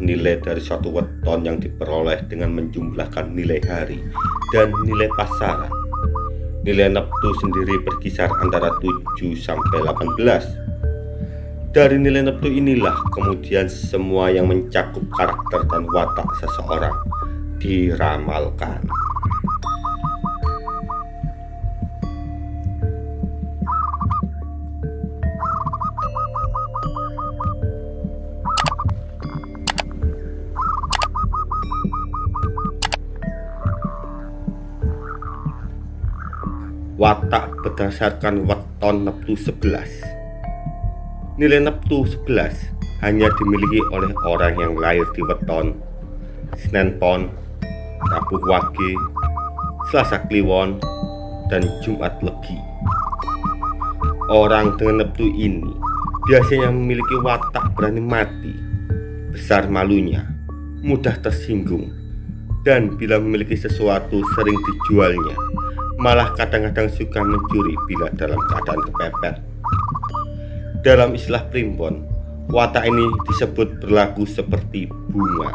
nilai dari suatu weton yang diperoleh dengan menjumlahkan nilai hari dan nilai pasaran. Nilai neptu sendiri berkisar antara 7 sampai 18. Dari nilai neptu inilah kemudian semua yang mencakup karakter dan watak seseorang diramalkan. Watak berdasarkan weton neptu 11 nilai neptu 11 hanya dimiliki oleh orang yang lahir di weton Senin Pon, Rabu Wage, Selasa Kliwon, dan Jumat Legi. Orang dengan neptu ini biasanya memiliki watak berani mati besar malunya mudah tersinggung dan bila memiliki sesuatu sering dijualnya malah kadang-kadang suka mencuri bila dalam keadaan kepepet. Dalam istilah primbon, watak ini disebut berlaku seperti bunga.